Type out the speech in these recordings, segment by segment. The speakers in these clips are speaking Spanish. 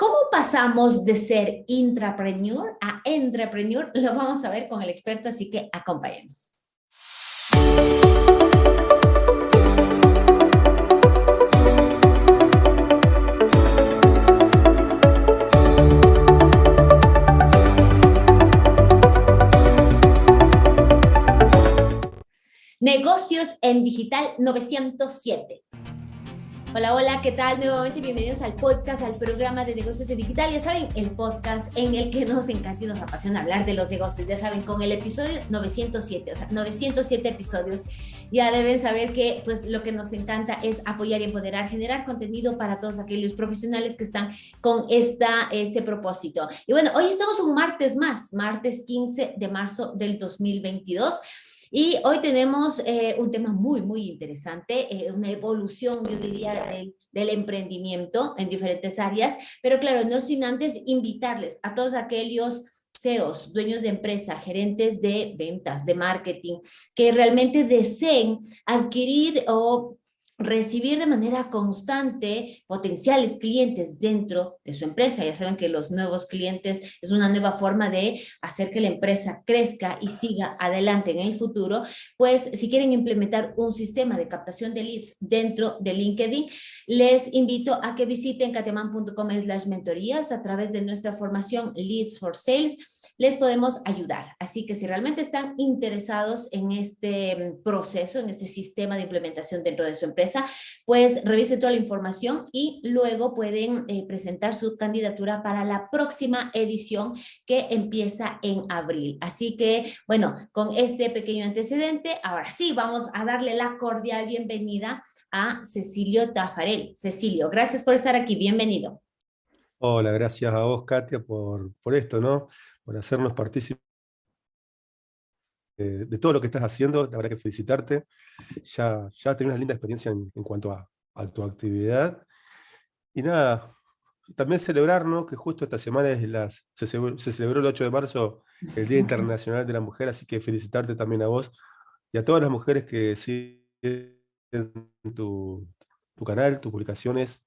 ¿Cómo pasamos de ser intrapreneur a entrepreneur? Lo vamos a ver con el experto, así que acompáñenos. Negocios en Digital 907. Hola, hola, ¿qué tal? Nuevamente bienvenidos al podcast, al programa de negocios en digital. Ya saben, el podcast en el que nos encanta y nos apasiona hablar de los negocios. Ya saben, con el episodio 907, o sea, 907 episodios, ya deben saber que pues lo que nos encanta es apoyar y empoderar, generar contenido para todos aquellos profesionales que están con esta, este propósito. Y bueno, hoy estamos un martes más, martes 15 de marzo del 2022. Y hoy tenemos eh, un tema muy, muy interesante, eh, una evolución, yo diría, del, emprendimiento en diferentes áreas, pero claro, no sin antes invitarles a todos aquellos CEOs, dueños de empresa, gerentes de ventas, de marketing, que realmente deseen adquirir o recibir de manera constante potenciales clientes dentro de su empresa. Ya saben que los nuevos clientes es una nueva forma de hacer que la empresa crezca y siga adelante en el futuro. Pues si quieren implementar un sistema de captación de leads dentro de LinkedIn, les invito a que visiten cateman.com slash mentorías a través de nuestra formación Leads for Sales les podemos ayudar. Así que si realmente están interesados en este mm, proceso, en este sistema de implementación dentro de su empresa, pues revisen toda la información y luego pueden eh, presentar su candidatura para la próxima edición que empieza en abril. Así que, bueno, con este pequeño antecedente, ahora sí, vamos a darle la cordial bienvenida a Cecilio Tafarel. Cecilio, gracias por estar aquí, bienvenido. Hola, gracias a vos, Katia, por, por esto, ¿no? por hacernos partícipes de, todo lo que estás haciendo. La verdad que felicitarte. Ya, ya tenés una linda experiencia en, cuanto a, tu actividad. Y nada, también celebrar que justo esta semana es las, se, celebró el 8 de marzo el Día Internacional de la Mujer, así que felicitarte también a vos y a todas las mujeres que siguen tu, tu canal, tus publicaciones,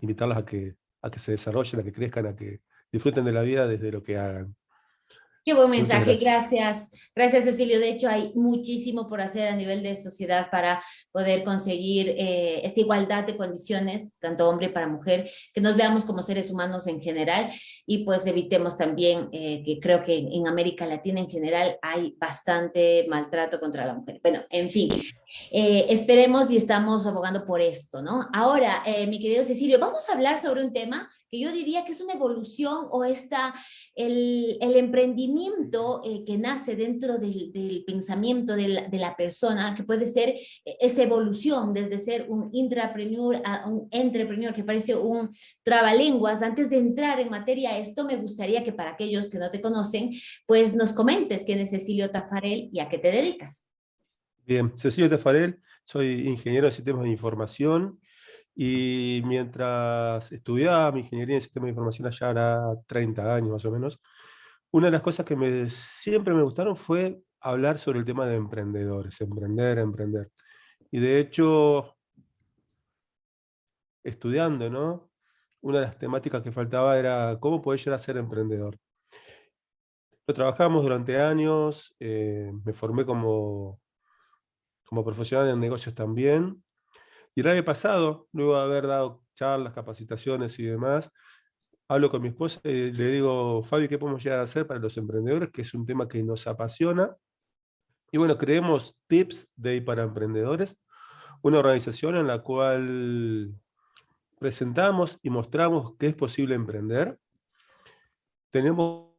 invitarlas a que, a que se desarrollen, a que crezcan, a que disfruten de la vida desde lo que hagan. Qué buen mensaje, gracias. gracias. Cecilio. De hecho, hay muchísimo por hacer a nivel de sociedad para poder conseguir eh, esta igualdad de condiciones, tanto hombre para mujer, que nos veamos como seres humanos en general y pues evitemos también eh, que creo que en América Latina en general hay bastante maltrato contra la mujer. Bueno, en fin, eh, esperemos y estamos abogando por esto, ¿no? Ahora, mi querido Cecilio, vamos a hablar sobre un tema que yo diría que es una evolución o está el, el emprendimiento eh, que nace dentro del, pensamiento de la, de la, persona, que puede ser eh, esta evolución desde ser un intrapreneur a un entrepreneur, que parece un trabalenguas. Antes de entrar en materia esto, me gustaría que para aquellos que no te conocen, pues nos comentes quién es Cecilio Tafarel y a qué te dedicas. Bien, Cecilio Tafarel, soy ingeniero de sistemas de información y mientras estudiaba mi ingeniería en sistemas de información allá era 30 años más o menos, una de las cosas que me, siempre me gustaron fue hablar sobre el tema de emprendedores, emprender, emprender. Y de hecho, estudiando, ¿no? Una de las temáticas que faltaba era cómo poder llegar a ser emprendedor. Lo trabajamos durante años, eh, me formé como, como profesional en negocios también, y el año pasado, luego de haber dado charlas, capacitaciones y demás, hablo con mi esposa y le digo, Fabi, ¿qué podemos llegar a hacer para los emprendedores? Que es un tema que nos apasiona. Y bueno, creemos Tips Day para Emprendedores, una organización en la cual presentamos y mostramos que es posible emprender. Tenemos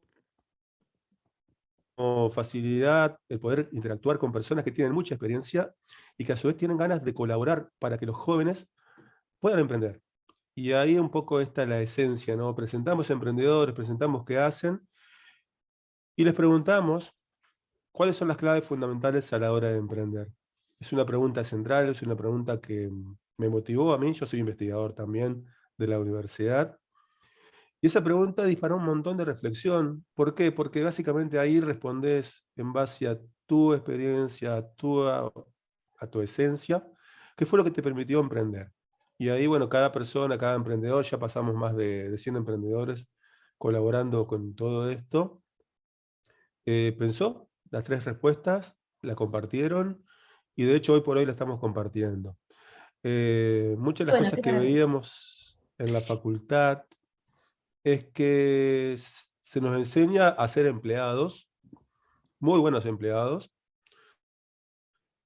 facilidad el poder interactuar con personas que tienen mucha experiencia y que a su vez tienen ganas de colaborar para que los jóvenes puedan emprender. Y ahí un poco está la esencia, ¿no? Presentamos emprendedores, presentamos qué hacen y les preguntamos cuáles son las claves fundamentales a la hora de emprender. Es una pregunta central, es una pregunta que me motivó a mí, yo soy investigador también de la universidad, y esa pregunta disparó un montón de reflexión. ¿Por qué? Porque básicamente ahí respondes en base a tu experiencia, a tu, a, tu esencia, que fue lo que te permitió emprender. Y ahí, bueno, cada persona, cada emprendedor, ya pasamos más de, de 100 emprendedores colaborando con todo esto, eh, pensó las tres respuestas, la compartieron, y de hecho hoy por hoy la estamos compartiendo. Eh, muchas de las cosas que veíamos en la facultad es que se nos enseña a ser empleados, muy buenos empleados,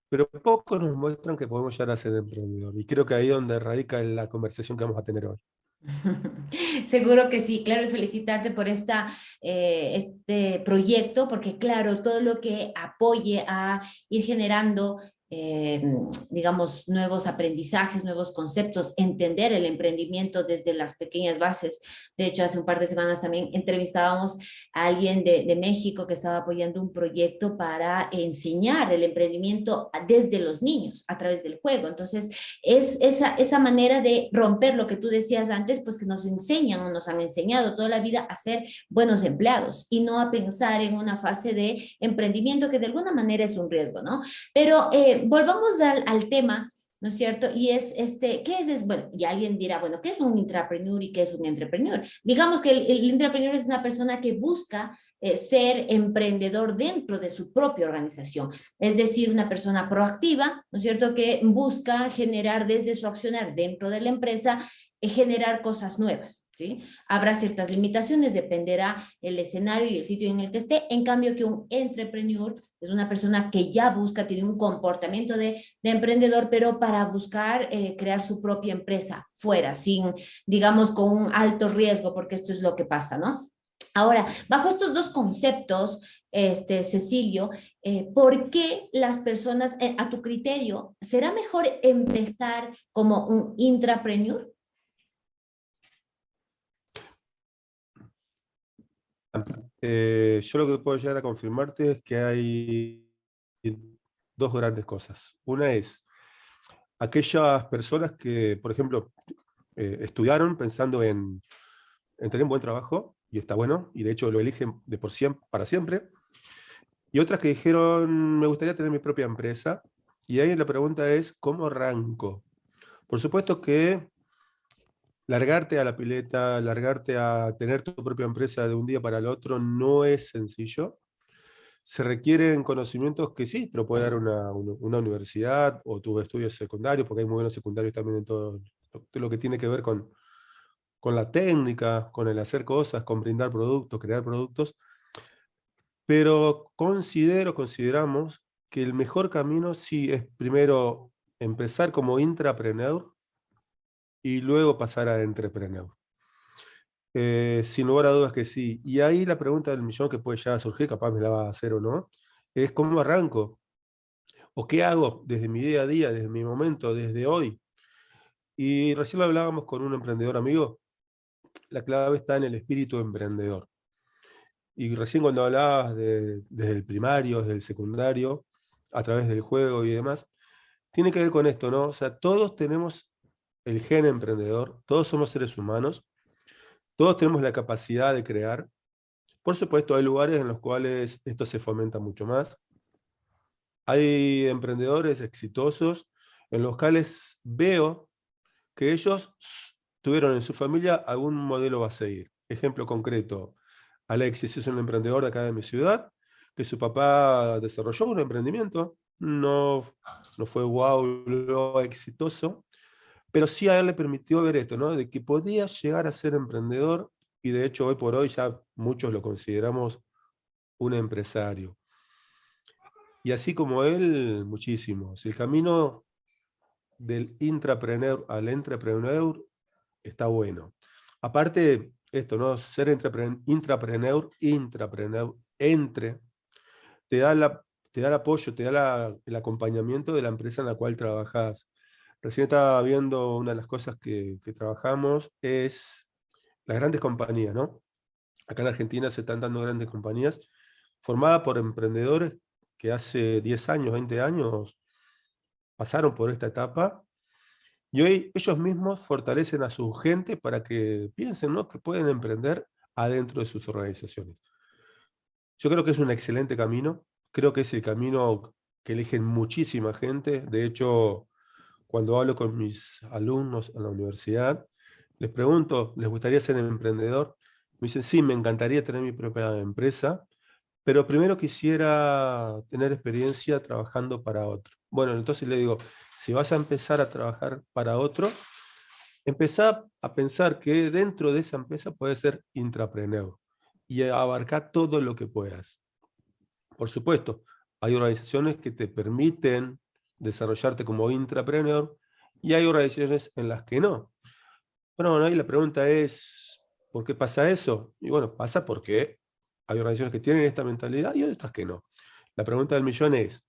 pero pocos nos muestran que podemos llegar a ser emprendedor. Y creo que ahí es donde radica la conversación que vamos a tener hoy. Seguro que sí, claro, felicitarte por esta, eh, este proyecto, porque claro, todo lo que apoye a ir generando eh, digamos, nuevos aprendizajes, nuevos conceptos, entender el emprendimiento desde las pequeñas bases. De hecho, hace un par de semanas también entrevistábamos a alguien de, de México que estaba apoyando un proyecto para enseñar el emprendimiento desde los niños, a través del juego. Entonces, es esa, esa manera de romper lo que tú decías antes, pues que nos enseñan o nos han enseñado toda la vida a ser buenos empleados y no a pensar en una fase de emprendimiento que de alguna manera es un riesgo, ¿no? Pero eh, volvamos al, tema, ¿no es cierto? Y es, este, ¿qué es? Bueno, y alguien dirá, bueno, ¿qué es un intrapreneur y qué es un entrepreneur? Digamos que el, intrapreneur es una persona que busca eh, ser emprendedor dentro de su propia organización, es decir, una persona proactiva, ¿no es cierto?, que busca generar desde su accionar dentro de la empresa generar cosas nuevas, ¿sí? Habrá ciertas limitaciones, dependerá el escenario y el sitio en el que esté, en cambio que un entrepreneur es una persona que ya busca, tiene un comportamiento de, emprendedor, pero para buscar eh, crear su propia empresa fuera, sin, digamos, con un alto riesgo, porque esto es lo que pasa, ¿no? Ahora, bajo estos dos conceptos, este, Cecilio, eh, ¿por qué las personas, eh, a tu criterio, será mejor empezar como un intrapreneur? Eh, yo lo que puedo llegar a confirmarte es que hay dos grandes cosas. Una es aquellas personas que, por ejemplo, eh, estudiaron pensando en, tener un buen trabajo, y está bueno, y de hecho lo eligen de por siempre, para siempre, y otras que dijeron, me gustaría tener mi propia empresa, y ahí la pregunta es, ¿cómo arranco? Por supuesto que largarte a la pileta, largarte a tener tu propia empresa de un día para el otro no es sencillo. Se requieren conocimientos que sí, te lo puede dar una, universidad o tus estudios secundarios, porque hay muy buenos secundarios también en todo lo que tiene que ver con, con la técnica, con el hacer cosas, con brindar productos, crear productos. Pero considero, consideramos que el mejor camino sí es primero empezar como intrapreneur, y luego pasar a entrepreneur. Eh, sin lugar a dudas que sí. Y ahí la pregunta del millón que puede ya surgir, capaz me la va a hacer o no, es cómo arranco, o qué hago desde mi día a día, desde mi momento, desde hoy. Y recién lo hablábamos con un emprendedor amigo, la clave está en el espíritu emprendedor. Y recién cuando hablabas de, desde el primario, desde el secundario, a través del juego y demás, tiene que ver con esto, ¿no? O sea, todos tenemos el gen emprendedor, todos somos seres humanos, todos tenemos la capacidad de crear. Por supuesto, hay lugares en los cuales esto se fomenta mucho más. Hay emprendedores exitosos en los cuales veo que ellos tuvieron en su familia algún modelo a seguir. Ejemplo concreto, Alexis es un emprendedor de acá de mi ciudad, que su papá desarrolló un emprendimiento, no, no fue wow, exitoso, pero sí a él le permitió ver esto, ¿no? De que podía llegar a ser emprendedor y de hecho hoy por hoy ya muchos lo consideramos un empresario. Y así como él, muchísimos. El camino del intrapreneur al entrepreneur está bueno. Aparte, esto, ¿no? Ser intrapreneur, intrapreneur, entre, te da, la, te da el apoyo, te da el acompañamiento de la empresa en la cual trabajas. Recién estaba viendo una de las cosas que, trabajamos, es las grandes compañías, ¿no? Acá en Argentina se están dando grandes compañías formadas por emprendedores que hace 10 años, 20 años pasaron por esta etapa y hoy ellos mismos fortalecen a su gente para que piensen ¿no? que pueden emprender adentro de sus organizaciones. Yo creo que es un excelente camino, creo que es el camino que eligen muchísima gente, de hecho cuando hablo con mis alumnos en la universidad, les pregunto, ¿les gustaría ser emprendedor? Me dicen, sí, me encantaría tener mi propia empresa, pero primero quisiera tener experiencia trabajando para otro. Bueno, entonces le digo, si vas a empezar a trabajar para otro, empezá a pensar que dentro de esa empresa puedes ser intrapreneur y abarcar todo lo que puedas. Por supuesto, hay organizaciones que te permiten desarrollarte como intrapreneur y hay organizaciones en las que no. Bueno, bueno, ahí la pregunta es, ¿por qué pasa eso? Y bueno, pasa porque hay organizaciones que tienen esta mentalidad y otras que no. La pregunta del millón es,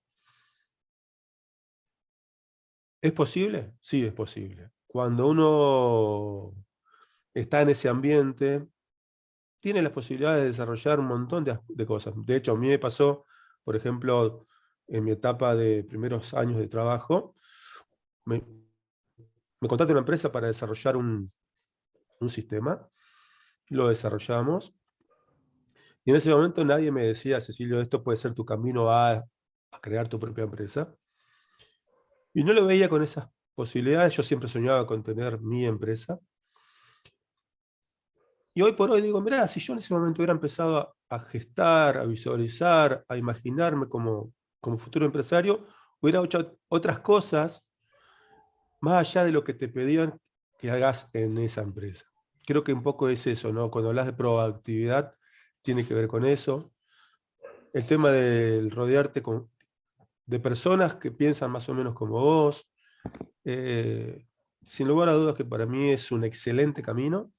¿es posible? Sí, es posible. Cuando uno está en ese ambiente, tiene la posibilidad de desarrollar un montón de, cosas. De hecho, a mí me pasó, por ejemplo, en mi etapa de primeros años de trabajo, me, me contacté una empresa para desarrollar un, sistema, lo desarrollamos, y en ese momento nadie me decía, Cecilio, esto puede ser tu camino a, crear tu propia empresa. Y no lo veía con esas posibilidades, yo siempre soñaba con tener mi empresa. Y hoy por hoy digo, mira, si yo en ese momento hubiera empezado a, gestar, a visualizar, a imaginarme como, como futuro empresario, hubiera hecho otras cosas más allá de lo que te pedían que hagas en esa empresa. Creo que un poco es eso, ¿no? Cuando hablas de proactividad, tiene que ver con eso. El tema del rodearte con, de personas que piensan más o menos como vos. Eh, sin lugar a dudas que para mí es un excelente camino.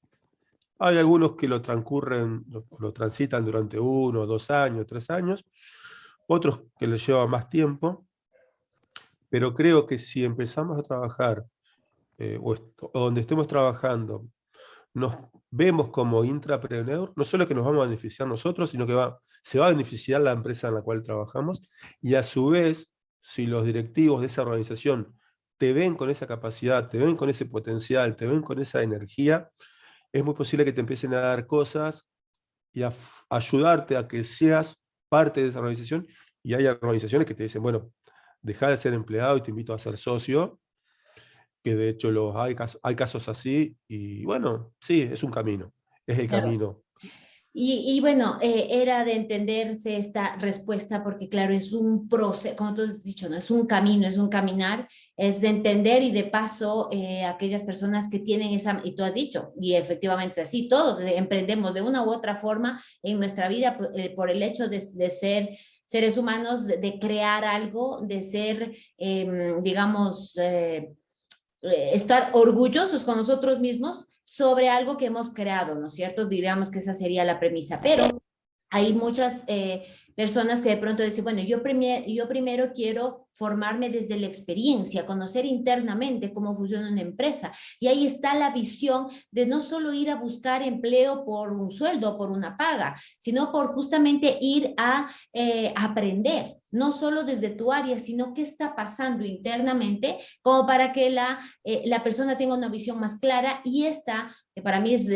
Hay algunos que lo transcurren, lo, transitan durante uno, dos años, tres años. Otros que les lleva más tiempo. Pero creo que si empezamos a trabajar, eh, o, o donde estemos trabajando, nos vemos como intrapreneur, no solo que nos vamos a beneficiar nosotros, sino que va, se va a beneficiar la empresa en la cual trabajamos, y a su vez, si los directivos de esa organización te ven con esa capacidad, te ven con ese potencial, te ven con esa energía, es muy posible que te empiecen a dar cosas y a ayudarte a que seas parte de esa organización, y hay organizaciones que te dicen, bueno, deja de ser empleado y te invito a ser socio, que de hecho los, hay, casos, hay casos así, y bueno, sí, es un camino, es el camino. Y, bueno, eh, era de entenderse esta respuesta porque claro, es un proceso, como tú has dicho, no es un camino, es un caminar, es de entender y de paso eh, aquellas personas que tienen esa, y tú has dicho, y efectivamente es así, todos emprendemos de una u otra forma en nuestra vida eh, por el hecho de, ser seres humanos, de, de, crear algo, de ser, em, digamos, eh, estar orgullosos con nosotros mismos sobre algo que hemos creado, ¿no es cierto? Diríamos que esa sería la premisa, pero hay muchas eh, personas que de pronto dicen, bueno, yo, yo primero quiero formarme desde la experiencia, conocer internamente cómo funciona una empresa. Y ahí está la visión de no solo ir a buscar empleo por un sueldo, por una paga, sino por justamente ir a eh, aprender, no solo desde tu área, sino qué está pasando internamente, como para que la, eh, la persona tenga una visión más clara y esta, que para mí es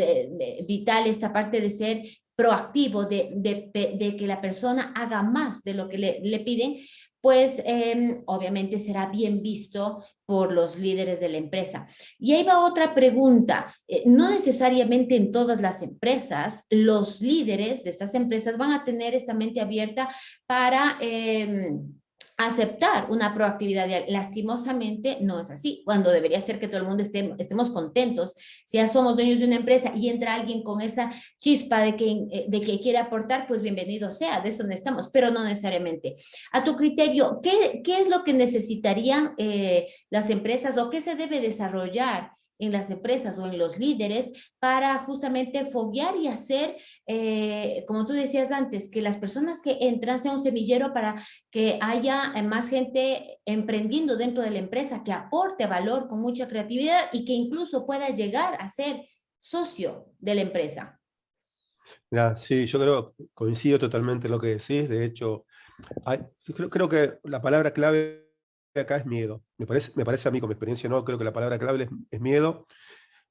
vital, esta parte de ser proactivo de, de, que la persona haga más de lo que le, le piden, pues em, obviamente será bien visto por los líderes de la empresa. Y ahí va otra pregunta. Eh, no necesariamente en todas las empresas, los líderes de estas empresas van a tener esta mente abierta para... Eh, aceptar una proactividad. Lastimosamente no es así, cuando debería ser que todo el mundo estemos contentos. Si ya somos dueños de una empresa y entra alguien con esa chispa de que, eh, de que quiere aportar, pues bienvenido sea, de eso necesitamos, pero no necesariamente. A tu criterio, ¿qué, qué es lo que necesitarían eh, las empresas o qué se debe desarrollar en las empresas o en los líderes para justamente foguear y hacer, eh, como tú decías antes, que las personas que entran sean un semillero para que haya eh, más gente emprendiendo dentro de la empresa, que aporte valor con mucha creatividad y que incluso pueda llegar a ser socio de la empresa. sí, yo creo, coincido totalmente en lo que decís, de hecho, creo, creo que la palabra clave acá es miedo. Me parece, me parece a mí, con mi experiencia, no creo que la palabra clave es, miedo.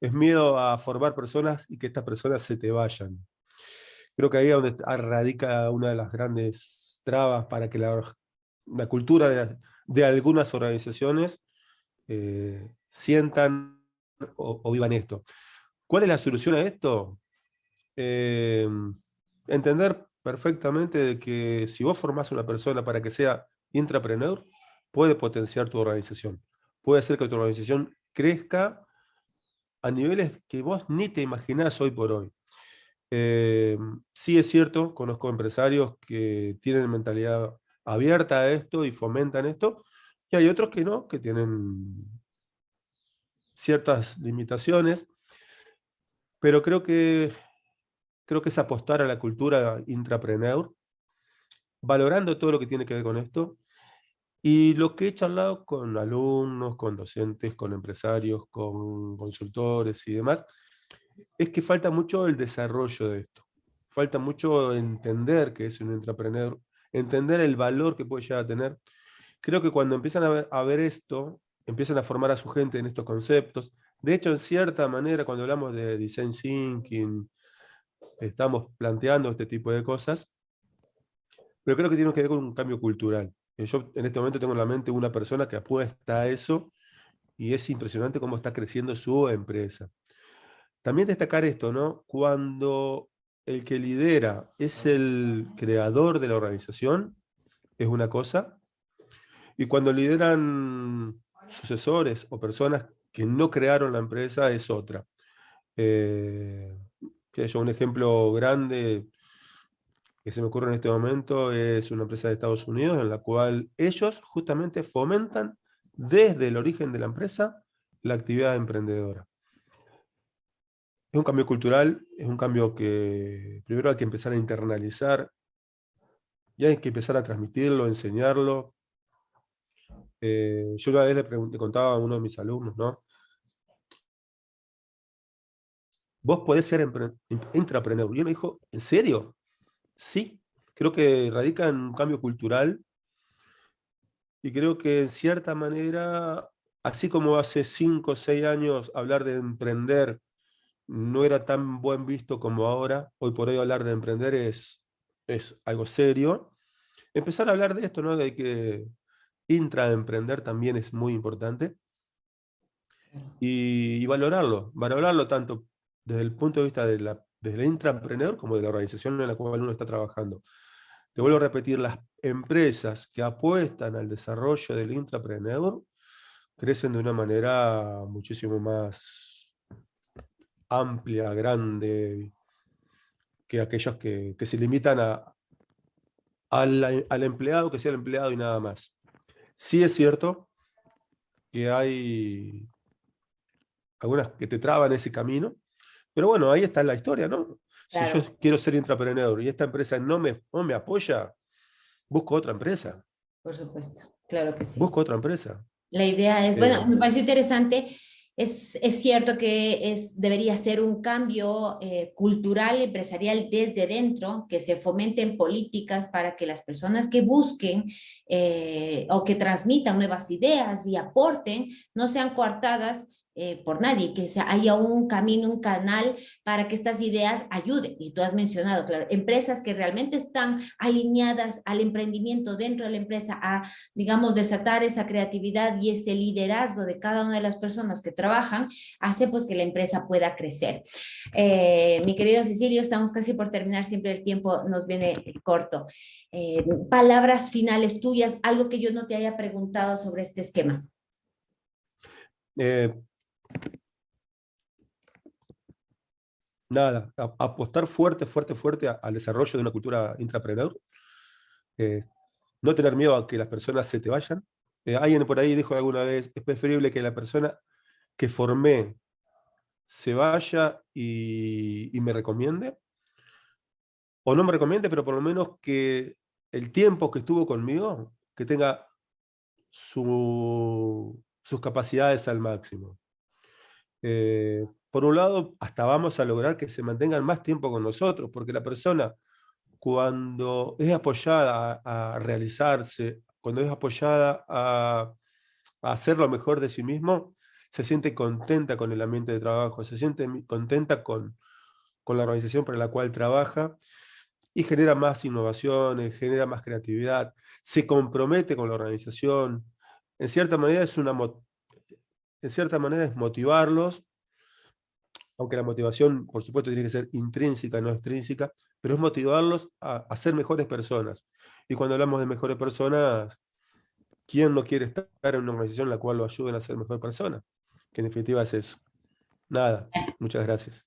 Es miedo a formar personas y que estas personas se te vayan. Creo que ahí es donde radica una de las grandes trabas para que la, cultura de, algunas organizaciones eh, sientan o, vivan esto. ¿Cuál es la solución a esto? Eh, entender perfectamente que si vos formás una persona para que sea intrapreneur, puede potenciar tu organización. Puede hacer que tu organización crezca a niveles que vos ni te imaginás hoy por hoy. Eh, sí es cierto, conozco empresarios que tienen mentalidad abierta a esto y fomentan esto, y hay otros que no, que tienen ciertas limitaciones, pero creo que, creo que es apostar a la cultura intrapreneur, valorando todo lo que tiene que ver con esto, y lo que he charlado con alumnos, con docentes, con empresarios, con consultores y demás, es que falta mucho el desarrollo de esto. Falta mucho entender que es un intrapreneur, entender el valor que puede llegar a tener. Creo que cuando empiezan a ver, a ver esto, empiezan a formar a su gente en estos conceptos. De hecho, en cierta manera, cuando hablamos de design thinking, estamos planteando este tipo de cosas, pero creo que tiene que ver con un cambio cultural. Eh, yo en este momento tengo en la mente una persona que apuesta a eso y es impresionante cómo está creciendo su empresa. También destacar esto, ¿no? Cuando el que lidera es el creador de la organización, es una cosa, y cuando lideran sucesores o personas que no crearon la empresa, es otra. Eh, un ejemplo grande que se me ocurre en este momento es una empresa de Estados Unidos en la cual ellos justamente fomentan desde el origen de la empresa la actividad emprendedora. Es un cambio cultural, es un cambio que primero hay que empezar a internalizar y hay que empezar a transmitirlo, enseñarlo. Eh, yo una vez le, contaba a uno de mis alumnos, ¿no? Vos podés ser intraprendedor. Y él me dijo, ¿en serio? Sí, creo que radica en un cambio cultural y creo que en cierta manera, así como hace cinco o seis años hablar de emprender no era tan buen visto como ahora, hoy por hoy hablar de emprender es, es algo serio, empezar a hablar de esto, ¿no? de que intraemprender también es muy importante, y, y valorarlo, valorarlo tanto desde el punto de vista de la desde el intraemprendedor como de la organización en la cual uno está trabajando. Te vuelvo a repetir, las empresas que apuestan al desarrollo del intraemprendedor crecen de una manera muchísimo más amplia, grande, que aquellos que, se limitan al empleado, que sea el empleado y nada más. Sí es cierto que hay algunas que te traban ese camino, pero bueno, ahí está la historia, ¿no? Si yo quiero ser intraprendedor y esta empresa no me, me apoya, busco otra empresa. Por supuesto, claro que sí. Busco otra empresa. La idea es, bueno, eh, me pareció interesante, es, es, cierto que es, debería ser un cambio eh, cultural, empresarial desde dentro, que se fomenten políticas para que las personas que busquen eh, o que transmitan nuevas ideas y aporten no sean coartadas eh, por nadie, que haya un camino, un canal para que estas ideas ayuden. Y tú has mencionado, claro, empresas que realmente están alineadas al emprendimiento dentro de la empresa, a, digamos, desatar esa creatividad y ese liderazgo de cada una de las personas que trabajan, hace pues que la empresa pueda crecer. Eh, mi querido Cecilio, estamos casi por terminar, siempre el tiempo nos viene corto. Eh, palabras finales tuyas, algo que yo no te haya preguntado sobre este esquema. Eh, nada, apostar fuerte, fuerte, fuerte al desarrollo de una cultura intrapreneur. Eh, no tener miedo a que las personas se te vayan. Eh, alguien por ahí dijo alguna vez, es preferible que la persona que formé se vaya y, me recomiende, o no me recomiende, pero por lo menos que el tiempo que estuvo conmigo, que tenga sus capacidades al máximo. Eh, por un lado, hasta vamos a lograr que se mantengan más tiempo con nosotros, porque la persona cuando es apoyada a, realizarse, cuando es apoyada a, hacer lo mejor de sí mismo, se siente contenta con el ambiente de trabajo, se siente contenta con, con la organización para la cual trabaja y genera más innovaciones, genera más creatividad, se compromete con la organización. En cierta manera es una, en cierta manera es motivarlos, aunque la motivación, por supuesto, tiene que ser intrínseca, no extrínseca, pero es motivarlos a, a ser mejores personas. Y cuando hablamos de mejores personas, ¿quién no quiere estar en una organización en la cual lo ayuden a ser mejor persona? Que en definitiva es eso. Nada, muchas gracias.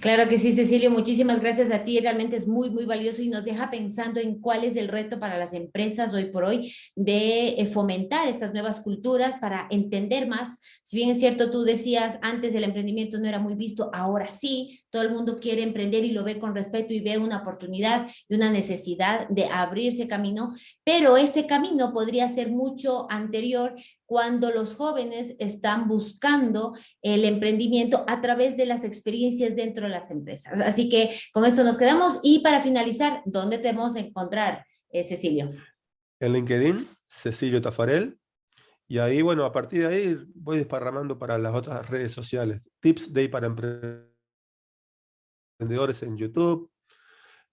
Claro que sí, Cecilio, muchísimas gracias a ti. Realmente es muy, muy valioso y nos deja pensando en cuál es el reto para las empresas hoy por hoy de eh, fomentar estas nuevas culturas para entender más. Si bien es cierto, tú decías antes el emprendimiento no era muy visto, ahora sí, todo el mundo quiere emprender y lo ve con respeto y ve una oportunidad y una necesidad de abrirse camino, pero ese camino podría ser mucho anterior cuando los jóvenes están buscando el emprendimiento a través de las experiencias dentro de las empresas. Así que con esto nos quedamos y para finalizar, ¿dónde te vamos a encontrar, eh, Cecilio? En LinkedIn, Cecilio Tafarel, y ahí, bueno, a partir de ahí voy desparramando para las otras redes sociales. Tips Day para emprendedores en YouTube.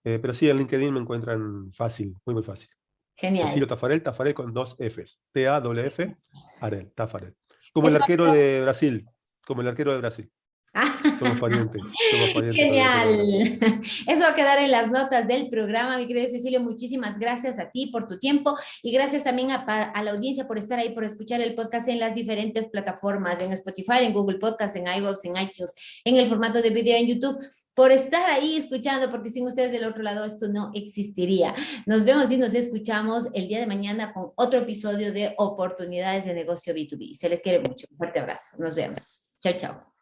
Eh, pero sí, en LinkedIn me encuentran fácil, muy, muy fácil. Genial. Cecilio Tafarel, Tafarel con dos Fs. T-A-W-F, Arel, Tafarel. Como el arquero de Brasil, como el arquero de Brasil. Somos parientes. Somos parientes Genial. Eso va a quedar en las notas del programa, mi querido Cecilio. Muchísimas gracias a ti por tu tiempo y gracias también a, a, la audiencia por estar ahí, por escuchar el podcast en las diferentes plataformas, en Spotify, en Google Podcast, en iVoox, en iTunes, en el formato de video en YouTube por estar ahí escuchando, porque sin ustedes del otro lado esto no existiría. Nos vemos y nos escuchamos el día de mañana con otro episodio de Oportunidades de Negocio B2B. Se les quiere mucho. Un fuerte abrazo. Nos vemos. Chao, chao.